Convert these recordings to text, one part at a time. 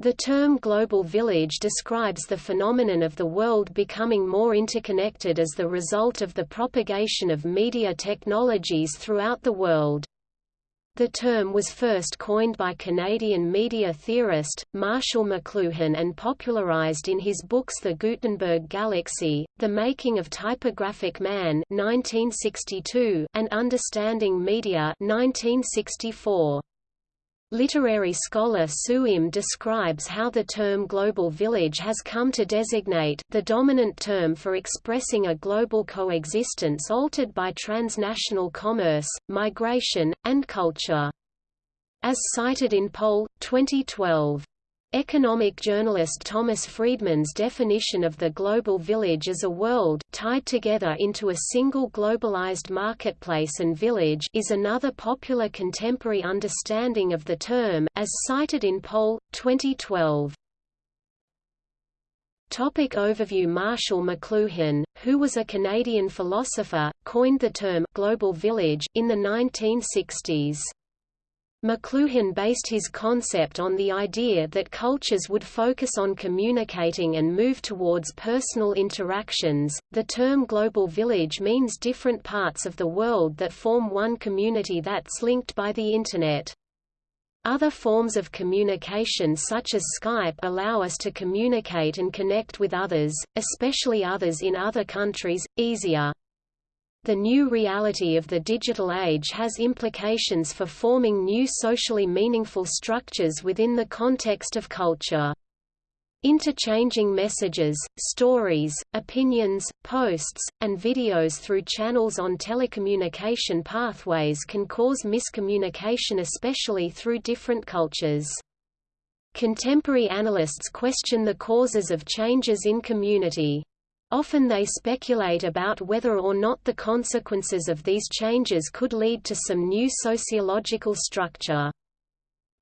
The term global village describes the phenomenon of the world becoming more interconnected as the result of the propagation of media technologies throughout the world. The term was first coined by Canadian media theorist, Marshall McLuhan and popularized in his books The Gutenberg Galaxy, The Making of Typographic Man 1962 and Understanding Media 1964. Literary scholar Sue Im describes how the term global village has come to designate the dominant term for expressing a global coexistence altered by transnational commerce, migration, and culture. As cited in Poll, 2012, Economic journalist Thomas Friedman's definition of the global village as a world tied together into a single globalized marketplace and village is another popular contemporary understanding of the term, as cited in Poll, 2012. Topic overview Marshall McLuhan, who was a Canadian philosopher, coined the term «global village» in the 1960s. McLuhan based his concept on the idea that cultures would focus on communicating and move towards personal interactions. The term global village means different parts of the world that form one community that's linked by the Internet. Other forms of communication such as Skype allow us to communicate and connect with others, especially others in other countries, easier. The new reality of the digital age has implications for forming new socially meaningful structures within the context of culture. Interchanging messages, stories, opinions, posts, and videos through channels on telecommunication pathways can cause miscommunication especially through different cultures. Contemporary analysts question the causes of changes in community. Often they speculate about whether or not the consequences of these changes could lead to some new sociological structure.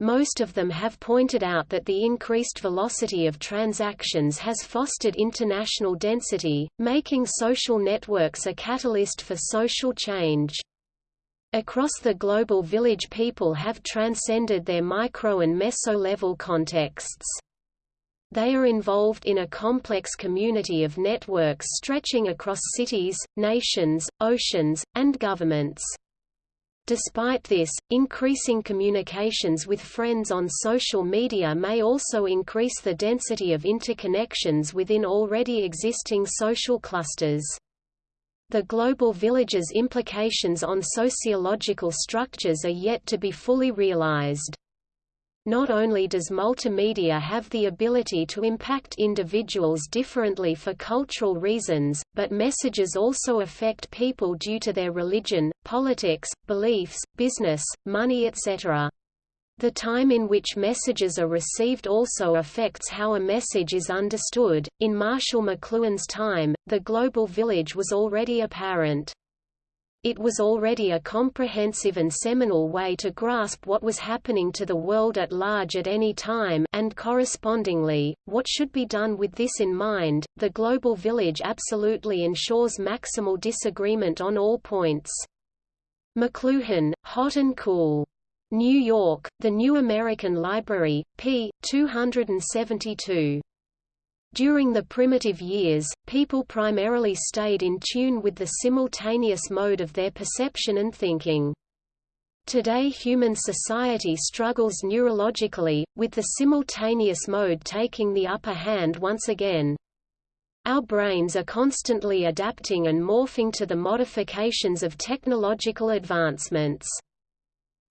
Most of them have pointed out that the increased velocity of transactions has fostered international density, making social networks a catalyst for social change. Across the global village people have transcended their micro and meso-level contexts. They are involved in a complex community of networks stretching across cities, nations, oceans, and governments. Despite this, increasing communications with friends on social media may also increase the density of interconnections within already existing social clusters. The global village's implications on sociological structures are yet to be fully realized. Not only does multimedia have the ability to impact individuals differently for cultural reasons, but messages also affect people due to their religion, politics, beliefs, business, money etc. The time in which messages are received also affects how a message is understood. In Marshall McLuhan's time, the global village was already apparent. It was already a comprehensive and seminal way to grasp what was happening to the world at large at any time and correspondingly, what should be done with this in mind. The global village absolutely ensures maximal disagreement on all points. McLuhan, Hot and Cool. New York, The New American Library, p. 272. During the primitive years, people primarily stayed in tune with the simultaneous mode of their perception and thinking. Today human society struggles neurologically, with the simultaneous mode taking the upper hand once again. Our brains are constantly adapting and morphing to the modifications of technological advancements.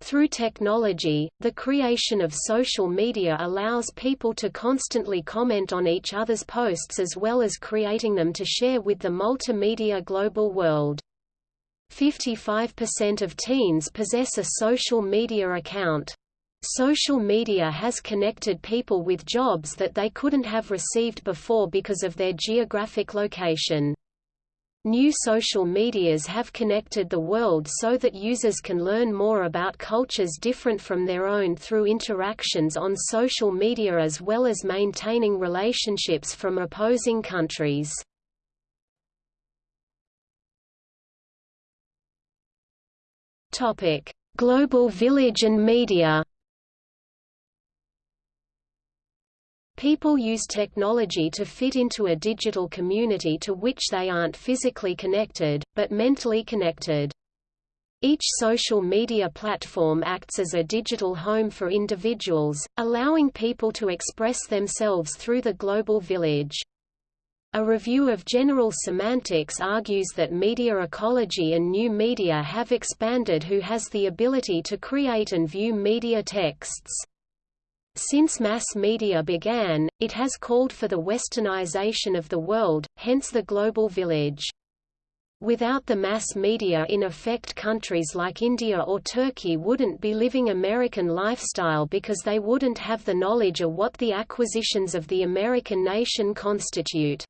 Through technology, the creation of social media allows people to constantly comment on each other's posts as well as creating them to share with the multimedia global world. 55% of teens possess a social media account. Social media has connected people with jobs that they couldn't have received before because of their geographic location. New social medias have connected the world so that users can learn more about cultures different from their own through interactions on social media as well as maintaining relationships from opposing countries. Global village and media People use technology to fit into a digital community to which they aren't physically connected, but mentally connected. Each social media platform acts as a digital home for individuals, allowing people to express themselves through the global village. A review of general semantics argues that media ecology and new media have expanded who has the ability to create and view media texts. Since mass media began, it has called for the westernization of the world, hence the global village. Without the mass media in effect countries like India or Turkey wouldn't be living American lifestyle because they wouldn't have the knowledge of what the acquisitions of the American nation constitute.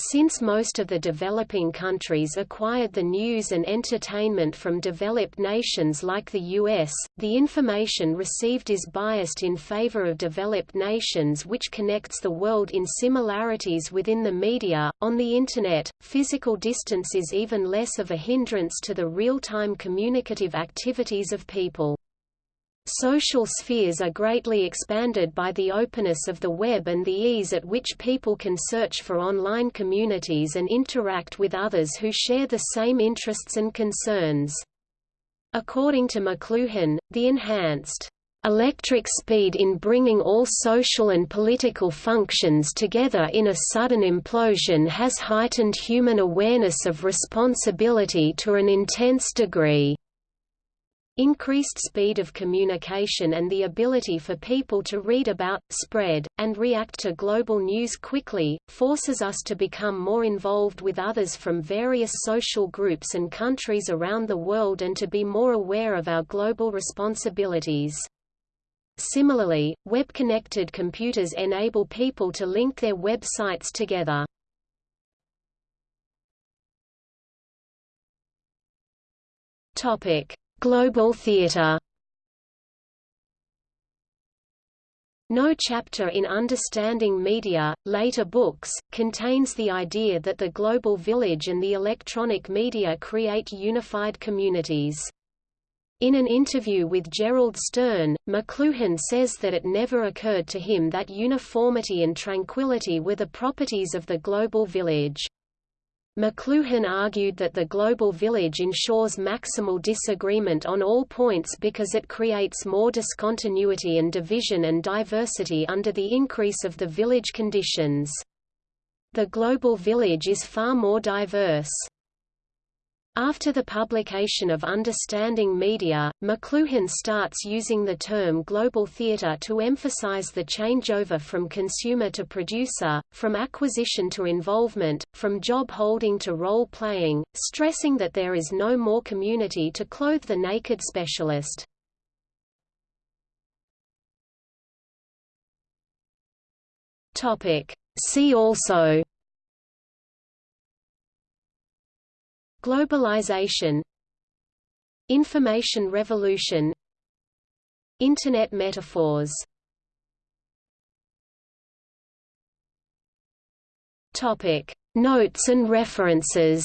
Since most of the developing countries acquired the news and entertainment from developed nations like the US, the information received is biased in favor of developed nations which connects the world in similarities within the media. On the Internet, physical distance is even less of a hindrance to the real-time communicative activities of people. Social spheres are greatly expanded by the openness of the web and the ease at which people can search for online communities and interact with others who share the same interests and concerns. According to McLuhan, the enhanced electric speed in bringing all social and political functions together in a sudden implosion has heightened human awareness of responsibility to an intense degree. Increased speed of communication and the ability for people to read about, spread, and react to global news quickly, forces us to become more involved with others from various social groups and countries around the world and to be more aware of our global responsibilities. Similarly, web-connected computers enable people to link their websites together. Topic Global theatre No chapter in Understanding Media, later books, contains the idea that the global village and the electronic media create unified communities. In an interview with Gerald Stearn, McLuhan says that it never occurred to him that uniformity and tranquility were the properties of the global village. McLuhan argued that the global village ensures maximal disagreement on all points because it creates more discontinuity and division and diversity under the increase of the village conditions. The global village is far more diverse. After the publication of Understanding Media, McLuhan starts using the term global theater to emphasize the changeover from consumer to producer, from acquisition to involvement, from job holding to role playing, stressing that there is no more community to clothe the naked specialist. See also Globalization Information revolution Internet metaphors. Notes and references